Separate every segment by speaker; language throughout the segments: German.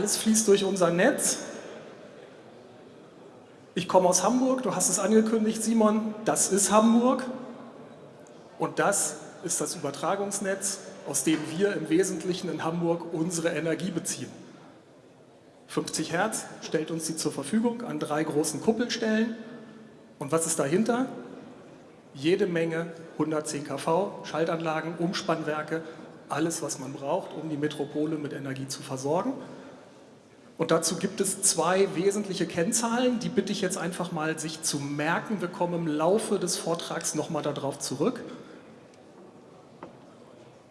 Speaker 1: Alles fließt durch unser Netz. Ich komme aus Hamburg, du hast es angekündigt, Simon, das ist Hamburg. Und das ist das Übertragungsnetz, aus dem wir im Wesentlichen in Hamburg unsere Energie beziehen. 50 Hertz stellt uns die zur Verfügung an drei großen Kuppelstellen. Und was ist dahinter? Jede Menge 110 kV, Schaltanlagen, Umspannwerke, alles, was man braucht, um die Metropole mit Energie zu versorgen. Und dazu gibt es zwei wesentliche Kennzahlen, die bitte ich jetzt einfach mal sich zu merken. Wir kommen im Laufe des Vortrags nochmal darauf zurück.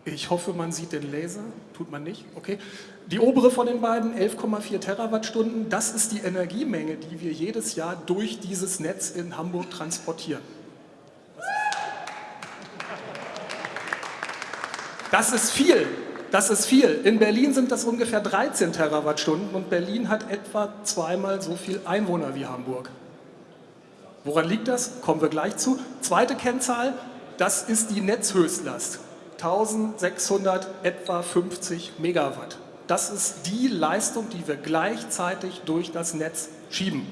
Speaker 1: Ich hoffe, man sieht den Laser. Tut man nicht? Okay. Die obere von den beiden, 11,4 Terawattstunden, das ist die Energiemenge, die wir jedes Jahr durch dieses Netz in Hamburg transportieren. Das ist viel. Das ist viel. In Berlin sind das ungefähr 13 Terawattstunden und Berlin hat etwa zweimal so viel Einwohner wie Hamburg. Woran liegt das? Kommen wir gleich zu. Zweite Kennzahl, das ist die Netzhöchstlast. 1600 etwa 50 Megawatt. Das ist die Leistung, die wir gleichzeitig durch das Netz schieben.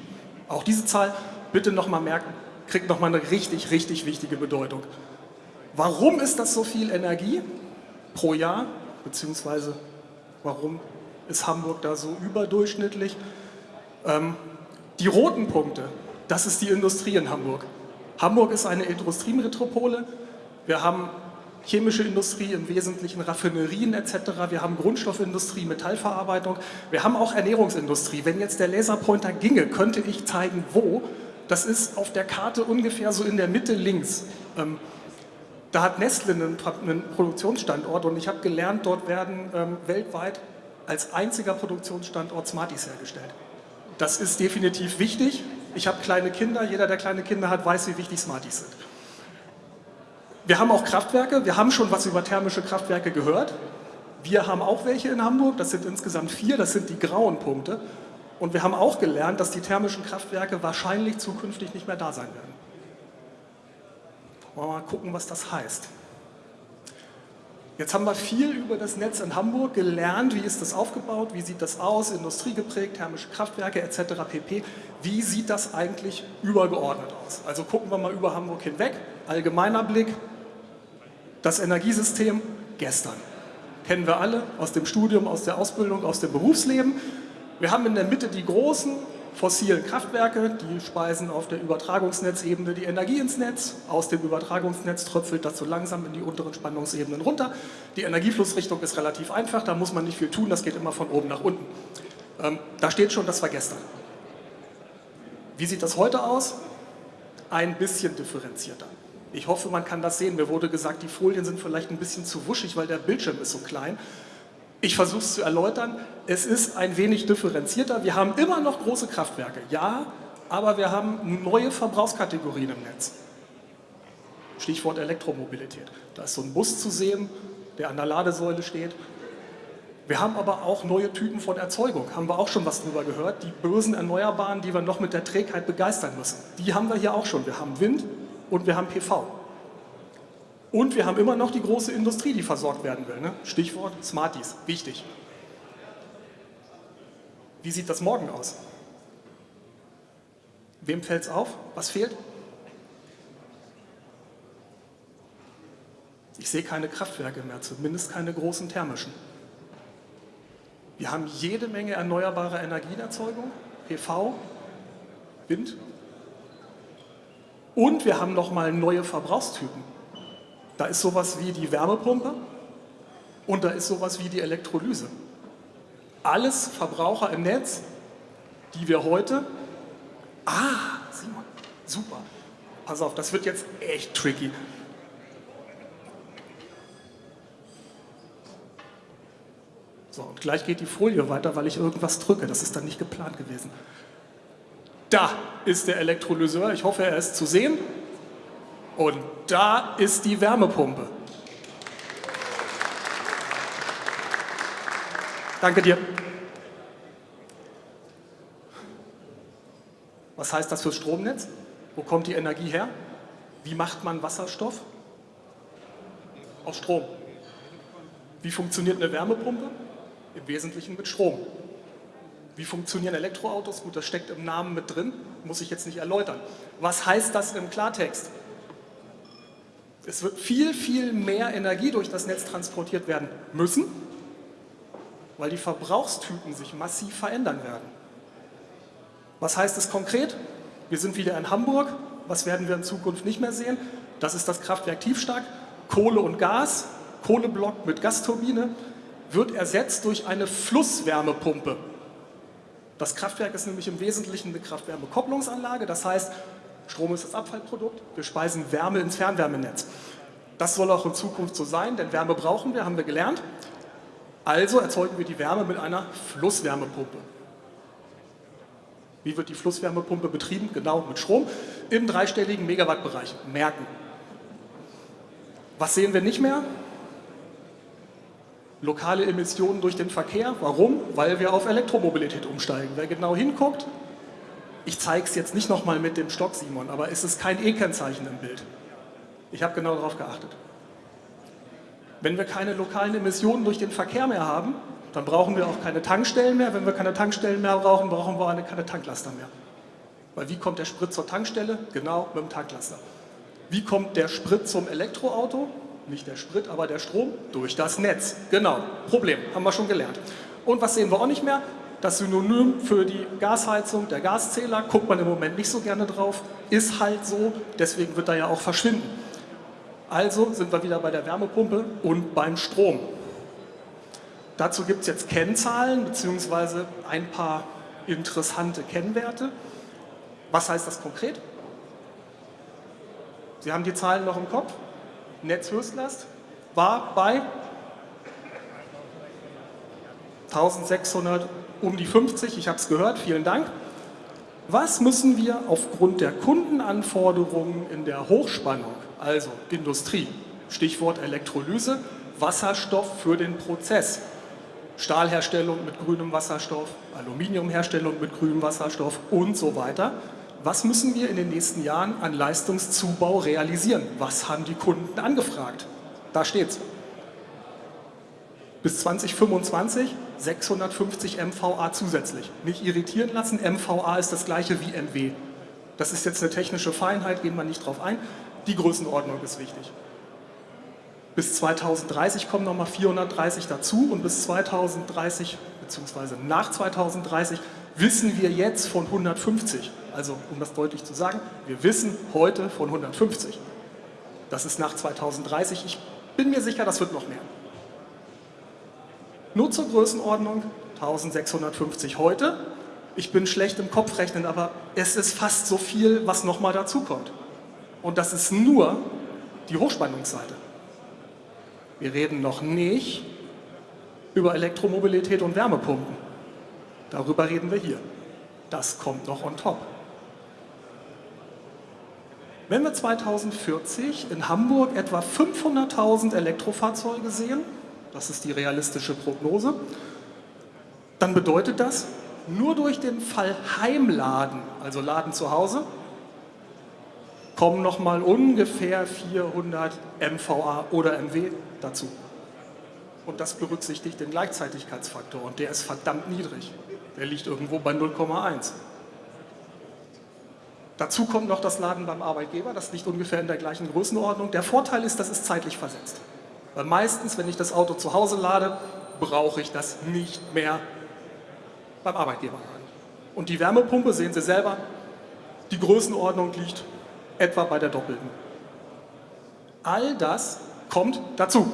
Speaker 1: Auch diese Zahl, bitte nochmal merken, kriegt nochmal eine richtig, richtig wichtige Bedeutung. Warum ist das so viel Energie pro Jahr? Beziehungsweise warum ist Hamburg da so überdurchschnittlich? Ähm, die roten Punkte, das ist die Industrie in Hamburg. Hamburg ist eine Industriemetropole. Wir haben chemische Industrie, im Wesentlichen Raffinerien etc. Wir haben Grundstoffindustrie, Metallverarbeitung. Wir haben auch Ernährungsindustrie. Wenn jetzt der Laserpointer ginge, könnte ich zeigen, wo. Das ist auf der Karte ungefähr so in der Mitte links. Ähm, da hat Nestle einen, einen, Produktionsstandort und ich habe gelernt, dort werden ähm, weltweit als einziger Produktionsstandort Smarties hergestellt. Das ist definitiv wichtig. Ich habe kleine Kinder, jeder, der kleine Kinder hat, weiß, wie wichtig Smarties sind. Wir haben auch Kraftwerke, wir haben schon was über thermische Kraftwerke gehört. Wir haben auch welche in Hamburg, das sind insgesamt vier, das sind die grauen Punkte. Und wir haben auch gelernt, dass die thermischen Kraftwerke wahrscheinlich zukünftig nicht mehr da sein werden. Wollen wir mal gucken, was das heißt. Jetzt haben wir viel über das Netz in Hamburg gelernt, wie ist das aufgebaut, wie sieht das aus, industriegeprägt, thermische Kraftwerke etc. pp. Wie sieht das eigentlich übergeordnet aus? Also gucken wir mal über Hamburg hinweg, allgemeiner Blick, das Energiesystem gestern. Kennen wir alle aus dem Studium, aus der Ausbildung, aus dem Berufsleben. Wir haben in der Mitte die großen fossilen Kraftwerke, die speisen auf der Übertragungsnetzebene die Energie ins Netz. Aus dem Übertragungsnetz tröpfelt das so langsam in die unteren Spannungsebenen runter. Die Energieflussrichtung ist relativ einfach, da muss man nicht viel tun, das geht immer von oben nach unten. Ähm, da steht schon, das war gestern. Wie sieht das heute aus? Ein bisschen differenzierter. Ich hoffe, man kann das sehen. Mir wurde gesagt, die Folien sind vielleicht ein bisschen zu wuschig, weil der Bildschirm ist so klein. Ich versuche es zu erläutern. Es ist ein wenig differenzierter. Wir haben immer noch große Kraftwerke, ja, aber wir haben neue Verbrauchskategorien im Netz. Stichwort Elektromobilität. Da ist so ein Bus zu sehen, der an der Ladesäule steht. Wir haben aber auch neue Typen von Erzeugung, haben wir auch schon was drüber gehört. Die bösen Erneuerbaren, die wir noch mit der Trägheit begeistern müssen, die haben wir hier auch schon. Wir haben Wind, und wir haben PV. Und wir haben immer noch die große Industrie, die versorgt werden will. Ne? Stichwort Smarties, wichtig. Wie sieht das morgen aus? Wem fällt es auf? Was fehlt? Ich sehe keine Kraftwerke mehr, zumindest keine großen thermischen. Wir haben jede Menge erneuerbare Energienerzeugung, PV, Wind, und wir haben nochmal neue Verbrauchstypen. Da ist sowas wie die Wärmepumpe und da ist sowas wie die Elektrolyse. Alles Verbraucher im Netz, die wir heute... Ah, Simon, super. Pass auf, das wird jetzt echt tricky. So, und gleich geht die Folie weiter, weil ich irgendwas drücke. Das ist dann nicht geplant gewesen. Da ist der Elektrolyseur, ich hoffe, er ist zu sehen. Und da ist die Wärmepumpe. Danke dir. Was heißt das fürs Stromnetz? Wo kommt die Energie her? Wie macht man Wasserstoff? Aus Strom. Wie funktioniert eine Wärmepumpe? Im Wesentlichen mit Strom. Wie funktionieren Elektroautos? Gut, das steckt im Namen mit drin, muss ich jetzt nicht erläutern. Was heißt das im Klartext? Es wird viel, viel mehr Energie durch das Netz transportiert werden müssen, weil die Verbrauchstypen sich massiv verändern werden. Was heißt es konkret? Wir sind wieder in Hamburg. Was werden wir in Zukunft nicht mehr sehen? Das ist das Kraftwerk Tiefstark. Kohle und Gas, Kohleblock mit Gasturbine, wird ersetzt durch eine Flusswärmepumpe. Das Kraftwerk ist nämlich im Wesentlichen eine Kraft-Wärme-Kopplungsanlage, das heißt, Strom ist das Abfallprodukt, wir speisen Wärme ins Fernwärmenetz. Das soll auch in Zukunft so sein, denn Wärme brauchen wir, haben wir gelernt. Also erzeugen wir die Wärme mit einer Flusswärmepumpe. Wie wird die Flusswärmepumpe betrieben? Genau, mit Strom im dreistelligen Megawattbereich. Merken. Was sehen wir nicht mehr? lokale Emissionen durch den Verkehr. Warum? Weil wir auf Elektromobilität umsteigen. Wer genau hinguckt, ich zeige es jetzt nicht nochmal mit dem Stock, Simon, aber es ist kein E-Kennzeichen im Bild. Ich habe genau darauf geachtet. Wenn wir keine lokalen Emissionen durch den Verkehr mehr haben, dann brauchen wir auch keine Tankstellen mehr. Wenn wir keine Tankstellen mehr brauchen, brauchen wir keine Tanklaster mehr. Weil wie kommt der Sprit zur Tankstelle? Genau, mit dem Tanklaster. Wie kommt der Sprit zum Elektroauto? nicht der Sprit, aber der Strom durch das Netz. Genau, Problem, haben wir schon gelernt. Und was sehen wir auch nicht mehr? Das Synonym für die Gasheizung, der Gaszähler, guckt man im Moment nicht so gerne drauf, ist halt so, deswegen wird er ja auch verschwinden. Also sind wir wieder bei der Wärmepumpe und beim Strom. Dazu gibt es jetzt Kennzahlen bzw. ein paar interessante Kennwerte. Was heißt das konkret? Sie haben die Zahlen noch im Kopf? Netzhöchstlast war bei 1600 um die 50, ich habe es gehört, vielen Dank. Was müssen wir aufgrund der Kundenanforderungen in der Hochspannung, also Industrie, Stichwort Elektrolyse, Wasserstoff für den Prozess, Stahlherstellung mit grünem Wasserstoff, Aluminiumherstellung mit grünem Wasserstoff und so weiter, was müssen wir in den nächsten Jahren an Leistungszubau realisieren? Was haben die Kunden angefragt? Da steht's. Bis 2025 650 MVA zusätzlich. Nicht irritieren lassen, MVA ist das gleiche wie MW. Das ist jetzt eine technische Feinheit, gehen wir nicht drauf ein. Die Größenordnung ist wichtig. Bis 2030 kommen nochmal 430 dazu und bis 2030 bzw. nach 2030 wissen wir jetzt von 150. Also um das deutlich zu sagen, wir wissen heute von 150. Das ist nach 2030. Ich bin mir sicher, das wird noch mehr. Nur zur Größenordnung 1650 heute. Ich bin schlecht im Kopfrechnen, aber es ist fast so viel, was nochmal dazukommt. Und das ist nur die Hochspannungsseite. Wir reden noch nicht über Elektromobilität und Wärmepumpen. Darüber reden wir hier. Das kommt noch on top. Wenn wir 2040 in Hamburg etwa 500.000 Elektrofahrzeuge sehen, das ist die realistische Prognose, dann bedeutet das, nur durch den Fall Heimladen, also Laden zu Hause, kommen nochmal ungefähr 400 MVA oder MW dazu. Und das berücksichtigt den Gleichzeitigkeitsfaktor und der ist verdammt niedrig. Der liegt irgendwo bei 0,1. Dazu kommt noch das Laden beim Arbeitgeber, das liegt ungefähr in der gleichen Größenordnung. Der Vorteil ist, das ist zeitlich versetzt. Weil meistens, wenn ich das Auto zu Hause lade, brauche ich das nicht mehr beim Arbeitgeber. Und die Wärmepumpe, sehen Sie selber, die Größenordnung liegt etwa bei der doppelten. All das kommt dazu.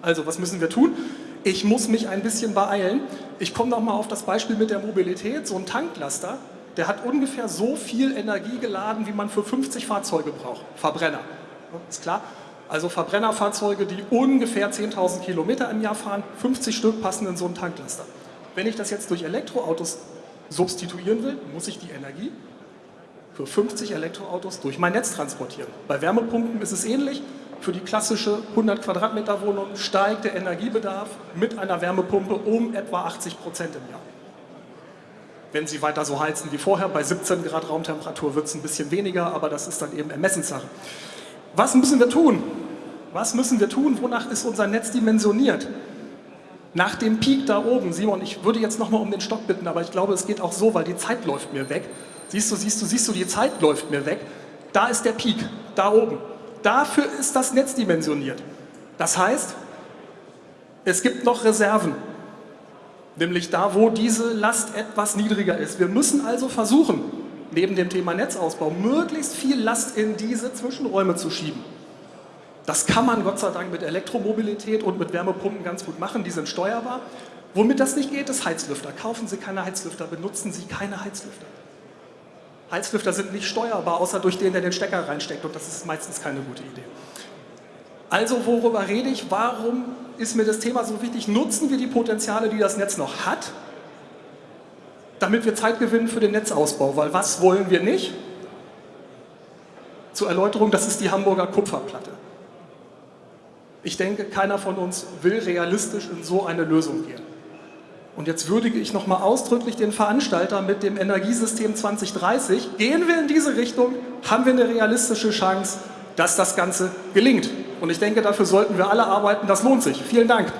Speaker 1: Also was müssen wir tun? Ich muss mich ein bisschen beeilen. Ich komme nochmal auf das Beispiel mit der Mobilität. So ein Tanklaster der hat ungefähr so viel Energie geladen, wie man für 50 Fahrzeuge braucht. Verbrenner, ist klar. Also Verbrennerfahrzeuge, die ungefähr 10.000 Kilometer im Jahr fahren, 50 Stück passen in so einen Tanklaster. Wenn ich das jetzt durch Elektroautos substituieren will, muss ich die Energie für 50 Elektroautos durch mein Netz transportieren. Bei Wärmepumpen ist es ähnlich. Für die klassische 100 Quadratmeter Wohnung steigt der Energiebedarf mit einer Wärmepumpe um etwa 80 Prozent im Jahr wenn Sie weiter so heizen wie vorher. Bei 17 Grad Raumtemperatur wird es ein bisschen weniger, aber das ist dann eben Ermessenssache. Was müssen wir tun? Was müssen wir tun? Wonach ist unser Netz dimensioniert? Nach dem Peak da oben, Simon, ich würde jetzt nochmal um den Stock bitten, aber ich glaube, es geht auch so, weil die Zeit läuft mir weg. Siehst du, siehst du, siehst du, die Zeit läuft mir weg. Da ist der Peak, da oben. Dafür ist das Netz dimensioniert. Das heißt, es gibt noch Reserven, nämlich da, wo diese Last etwas niedriger ist. Wir müssen also versuchen, neben dem Thema Netzausbau, möglichst viel Last in diese Zwischenräume zu schieben. Das kann man Gott sei Dank mit Elektromobilität und mit Wärmepumpen ganz gut machen, die sind steuerbar. Womit das nicht geht, ist Heizlüfter. Kaufen Sie keine Heizlüfter, benutzen Sie keine Heizlüfter. Heizlüfter sind nicht steuerbar, außer durch den, der den Stecker reinsteckt und das ist meistens keine gute Idee. Also worüber rede ich? Warum ist mir das Thema so wichtig? Nutzen wir die Potenziale, die das Netz noch hat, damit wir Zeit gewinnen für den Netzausbau. Weil was wollen wir nicht? Zur Erläuterung, das ist die Hamburger Kupferplatte. Ich denke, keiner von uns will realistisch in so eine Lösung gehen. Und jetzt würdige ich nochmal ausdrücklich den Veranstalter mit dem Energiesystem 2030. Gehen wir in diese Richtung, haben wir eine realistische Chance, dass das Ganze gelingt. Und ich denke, dafür sollten wir alle arbeiten. Das lohnt sich. Vielen Dank.